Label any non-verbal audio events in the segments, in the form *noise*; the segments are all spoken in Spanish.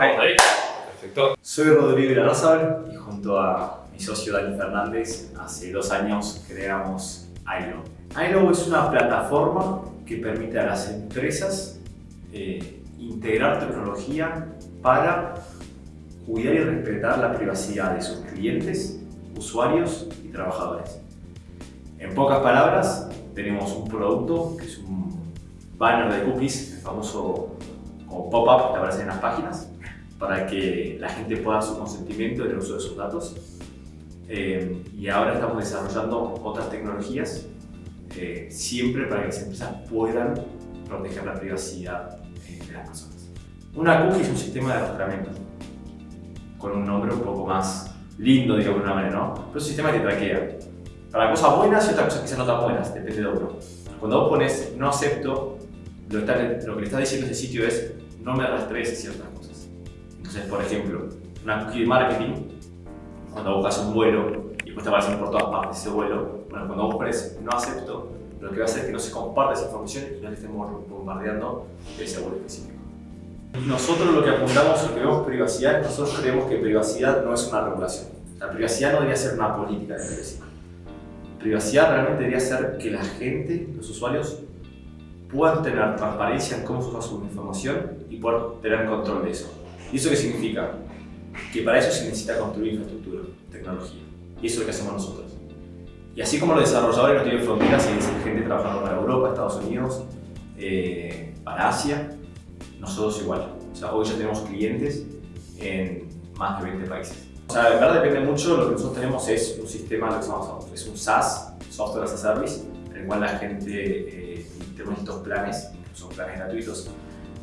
Estamos ahí. Perfecto. Soy Rodrigo Irarrázaval y junto a mi socio Dani Fernández hace dos años creamos iLo. iLo es una plataforma que permite a las empresas eh, integrar tecnología para cuidar y respetar la privacidad de sus clientes, usuarios y trabajadores. En pocas palabras, tenemos un producto que es un banner de cookies, el famoso pop-up que aparece en las páginas, para que la gente pueda dar su consentimiento en el uso de sus datos. Eh, y ahora estamos desarrollando otras tecnologías, eh, siempre para que las empresas puedan proteger la privacidad eh, de las personas. Una cookie es un sistema de arrastramiento, con un nombre un poco más lindo, digamos de una manera, ¿no? Pero es un sistema que traquea. Para cosas buenas y otras cosas quizás no tan buenas, depende de uno. Cuando vos pones no acepto, lo que le estás diciendo a ese sitio es no me rastrees ciertas cosas. Entonces, por ejemplo, una cookie de marketing, cuando buscas un vuelo y después te aparecen por todas partes ese vuelo, bueno, cuando vos pones no acepto, lo que va a hacer es que no se comparte esa información y no te estemos bombardeando de ese vuelo específico. Nosotros lo que apuntamos, lo que vemos privacidad, nosotros creemos que privacidad no es una regulación. La privacidad no debería ser una política de privacidad. Privacidad realmente debería ser que la gente, los usuarios, puedan tener transparencia en cómo se usa su información y poder tener control de eso. ¿Y eso qué significa? Que para eso se necesita construir infraestructura, tecnología. Y eso es lo que hacemos nosotros. Y así como los desarrolladores no tienen fronteras hay gente trabajando para Europa, Estados Unidos, eh, para Asia, nosotros igual. O sea, hoy ya tenemos clientes en más de 20 países. O sea, de verdad depende mucho, lo que nosotros tenemos es un sistema, lo que llamamos, es un SaaS, Software as a Service, en el cual la gente eh, tenemos estos planes, son planes gratuitos,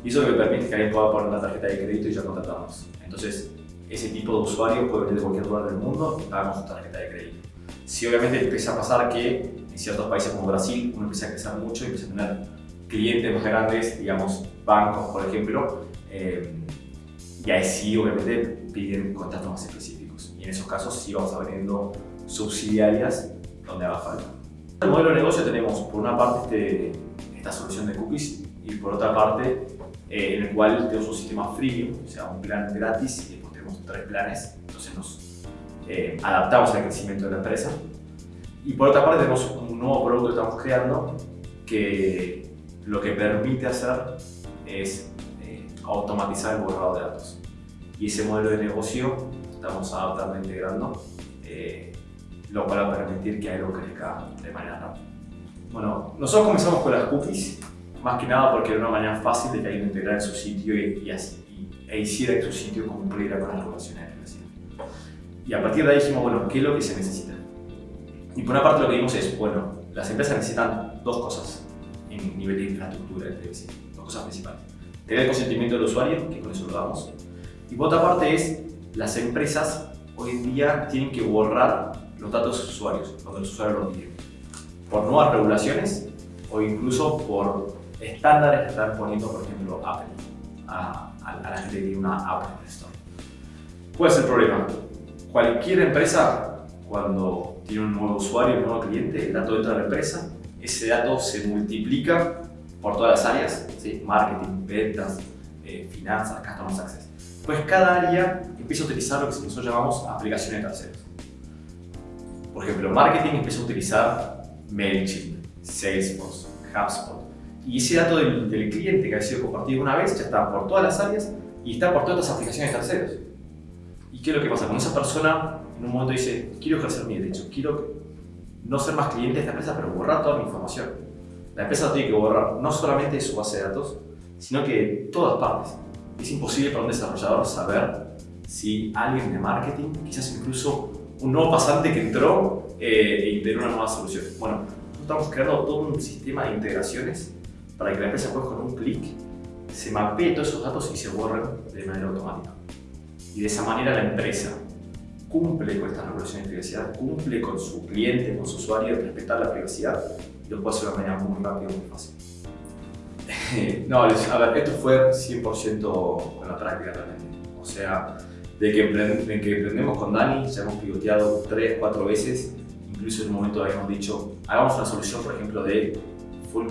y eso lo que permite que alguien pueda poner una tarjeta de crédito y ya contratamos. Entonces, ese tipo de usuario puede venir de cualquier lugar del mundo y pagamos su tarjeta de crédito. Si obviamente empieza a pasar que en ciertos países como Brasil uno empieza a crecer mucho y empieza a tener clientes más grandes, digamos bancos por ejemplo, eh, y ahí sí obviamente piden contratos más específicos. Y en esos casos sí vamos abriendo subsidiarias donde haga falta. En el modelo de negocio tenemos por una parte este, esta solución de cookies y por otra parte eh, en el cual tenemos un sistema freemium, o sea, un plan gratis y después tenemos tres planes, entonces nos eh, adaptamos al crecimiento de la empresa. Y por otra parte tenemos un nuevo producto que estamos creando que lo que permite hacer es eh, automatizar el borrado de datos. Y ese modelo de negocio estamos adaptando e integrando, lo cual va a permitir que algo crezca de manera rápida. Bueno, nosotros comenzamos con las cookies más que nada porque era una manera fácil de que alguien integrara su sitio y, así, e hiciera que su sitio cumpliera con las regulaciones de privacidad. Y a partir de ahí dijimos, bueno, ¿qué es lo que se necesita? Y por una parte lo que vimos es, bueno, las empresas necesitan dos cosas en nivel de infraestructura de privacidad, dos cosas principales. Tener el consentimiento del usuario, que con eso lo damos. Y por otra parte es, las empresas hoy en día tienen que borrar los datos de sus usuarios, cuando los usuarios lo piden. Por nuevas regulaciones o incluso por estándares que están poniendo, por ejemplo, Apple, a, la gente que tiene una Apple Store. ¿Cuál es el problema? Cualquier empresa, cuando tiene un nuevo usuario, un nuevo cliente, el dato dentro de la empresa, ese dato se multiplica por todas las áreas, ¿sí? marketing, ventas, eh, finanzas, customer success. Pues cada área empieza a utilizar lo que nosotros llamamos aplicaciones terceros. Por ejemplo, marketing empieza a utilizar MailChimp, Salesforce, HubSpot, y ese dato del, cliente que ha sido compartido una vez ya está por todas las áreas y está por todas las aplicaciones terceros. ¿Y qué es lo que pasa? Cuando esa persona en un momento dice, quiero ejercer mi derecho, quiero no ser más cliente de esta empresa, pero borrar toda mi información. La empresa tiene que borrar no solamente su base de datos, sino que de todas partes. Es imposible para un desarrollador saber si alguien de marketing, quizás incluso un nuevo pasante que entró eh, e integró una nueva solución. Bueno, estamos creando todo un sistema de integraciones para que la empresa con un clic se mapee todos esos datos y se borren de manera automática. Y de esa manera la empresa cumple con estas regulaciones de privacidad, cumple con su cliente, con su usuario, de respetar la privacidad y lo puede hacer de una manera muy rápida muy fácil. *laughs* no, a ver, esto fue 100% con la práctica realmente. O sea, de que, de que emprendemos con Dani, ya hemos pivoteado 3, 4 veces, incluso en un momento habíamos dicho, hagamos una solución, por ejemplo, de full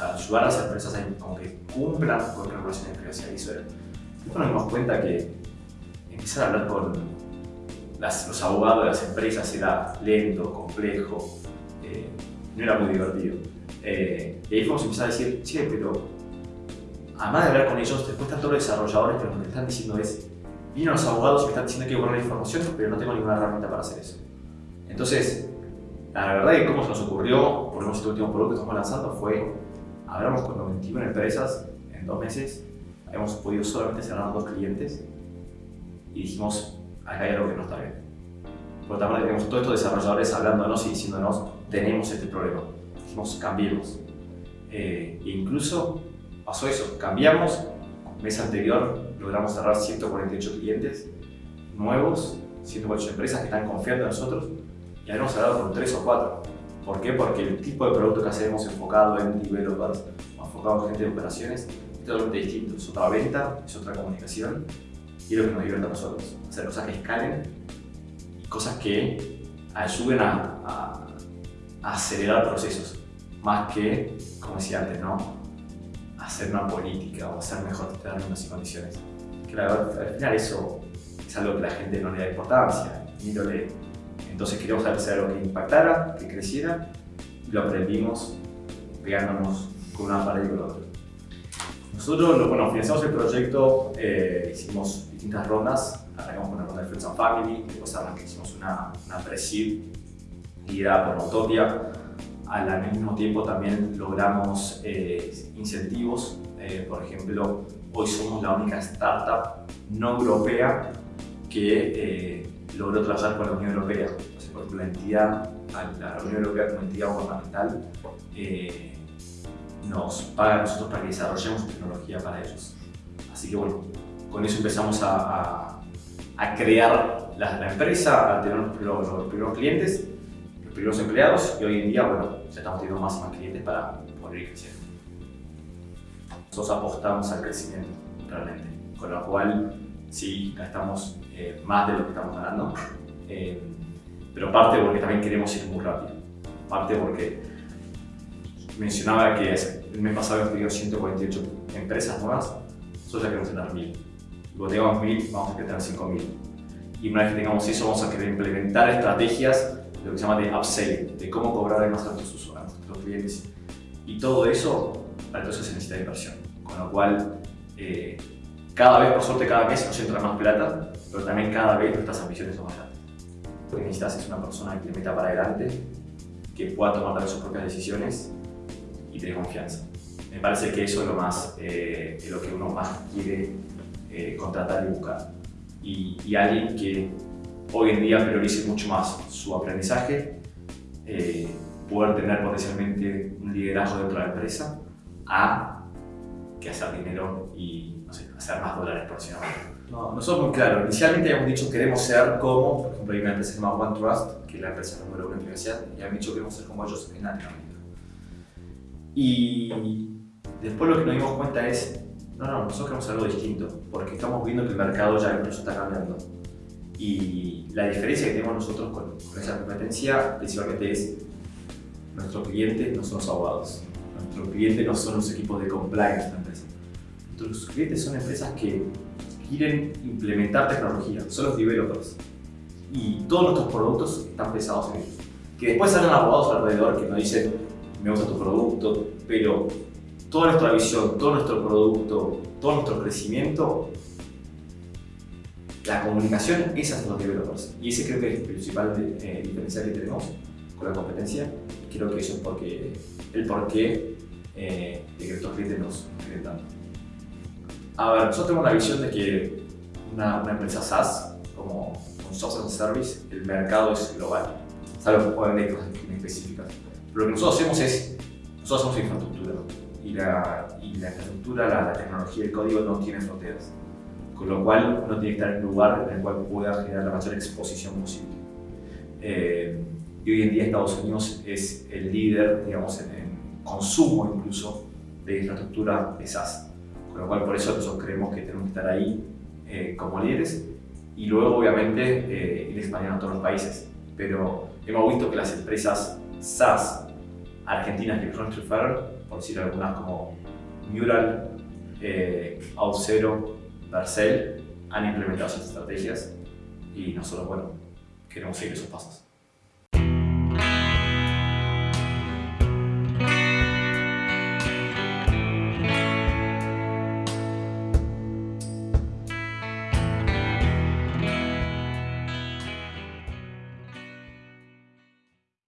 ayudar a las empresas a que cumplan con regulaciones de privacidad. Eso Después nos dimos cuenta que empezar a hablar con los abogados de las empresas era lento, complejo, eh, no era muy divertido. Eh, y ahí fuimos a empezar a decir, che, pero además de hablar con ellos, después están todos los desarrolladores, pero lo que están diciendo es, vienen los abogados y me están diciendo que borrar la información, pero no tengo ninguna herramienta para hacer eso. Entonces, la verdad que cómo se nos ocurrió, por lo menos este último producto que estamos lanzando, fue, hablamos con 91 empresas en dos meses, hemos podido solamente cerrar dos clientes y dijimos, acá hay algo que no está bien. Por otra parte, tenemos todos estos desarrolladores hablándonos y diciéndonos, tenemos este problema. Dijimos, cambiemos. Eh, e incluso pasó eso, cambiamos, mes anterior logramos cerrar 148 clientes nuevos, 148 empresas que están confiando en nosotros y habíamos cerrado con 3 o 4. ¿Por qué? Porque el tipo de producto que hacemos enfocado en developers enfocado en gente de operaciones es totalmente distinto. Es otra venta, es otra comunicación y es lo que nos divierte a nosotros. Hacer cosas que escalen y cosas que ayuden a, acelerar procesos. Más que, como decía antes, ¿no? hacer una política o hacer mejor términos y condiciones. Que al final eso es algo que la gente no le da importancia, ni lo lee. Entonces queríamos hacer algo que impactara, que creciera, y lo aprendimos pegándonos con una pared y con otra. Nosotros, bueno, financiamos el proyecto, eh, hicimos distintas rondas, arrancamos con una ronda de Friends and Family, después hicimos una, una pre-seed liderada por Utopia. Al mismo tiempo también logramos eh, incentivos, eh, por ejemplo, hoy somos la única startup no europea que logró trabajar con la Unión Europea. por ejemplo, la entidad, la Unión Europea como entidad gubernamental nos paga a nosotros para que desarrollemos tecnología para ellos. Así que bueno, con eso empezamos a, a, crear la, empresa, a tener los, primeros clientes, los primeros empleados y hoy en día, bueno, ya estamos teniendo más y más clientes para poder ir creciendo. Nosotros apostamos al crecimiento, realmente, con lo cual sí gastamos eh, más de lo que estamos ganando, eh, pero parte porque también queremos ir muy rápido, parte porque mencionaba que el mes pasado tenido 148 empresas nuevas, nosotros ya queremos tener 1000. Cuando tengamos 1000, vamos a tener 5000. Y una vez que tengamos eso, vamos a querer implementar estrategias de lo que se llama de upselling, de cómo cobrar más a nuestros usuarios, a nuestros clientes. Y todo eso, para eso se necesita inversión. Con lo cual, eh, cada vez, por suerte, cada mes nos entra más plata, pero también cada vez nuestras ambiciones son más grandes. Lo que necesitas es una persona que te meta para adelante, que pueda tomar sus propias decisiones y tener confianza. Me parece que eso es lo, más, eh, lo que uno más quiere eh, contratar y buscar. Y, alguien que hoy en día priorice mucho más su aprendizaje, eh, poder tener potencialmente un liderazgo dentro de la empresa, a que hacer dinero y hacer más dólares sí no, no somos muy claros. Inicialmente habíamos dicho que queremos ser como, por ejemplo, hay una empresa que se llama OneTrust, que es la empresa número uno en universidad, y habíamos dicho que queremos ser como ellos en Latinoamérica. Y después lo que nos dimos cuenta es, no, no, nosotros queremos algo distinto, porque estamos viendo que el mercado ya incluso está cambiando. Y la diferencia que tenemos nosotros con, esa competencia principalmente es, nuestros clientes no son los abogados, nuestros clientes no son los equipos de compliance de la empresa. Nuestros clientes son empresas que quieren implementar tecnología, son los developers. Y todos nuestros productos están pesados en ellos. Que después salen abogados alrededor que nos dicen, me gusta tu producto, pero toda nuestra visión, todo nuestro producto, todo nuestro crecimiento, la comunicación es hacia los developers. Y ese creo que es el principal eh, diferencial que tenemos con la competencia. Creo que eso es porque, el porqué eh, de que nuestros clientes nos, nos tanto. A ver, nosotros tenemos la visión de que una, una empresa SaaS, como un software as a service, el mercado es global. Salvo haber cosas específicas lo que nosotros hacemos es, nosotros hacemos infraestructura y la, y la infraestructura, la, tecnología, el código no tiene fronteras. Con lo cual uno tiene que estar en un lugar en el cual pueda generar la mayor exposición posible. Eh, y hoy en día Estados Unidos es el líder, digamos, en, consumo incluso de infraestructura de SaaS. Con lo cual por eso nosotros creemos que tenemos que estar ahí eh, como líderes y luego obviamente eh, ir expandiendo a todos los países. Pero hemos visto que las empresas SaaS argentinas que fueron triunfaron, por decir algunas como Mural, eh, Auth0 Vercel han implementado esas estrategias y nosotros, bueno, queremos seguir esos pasos.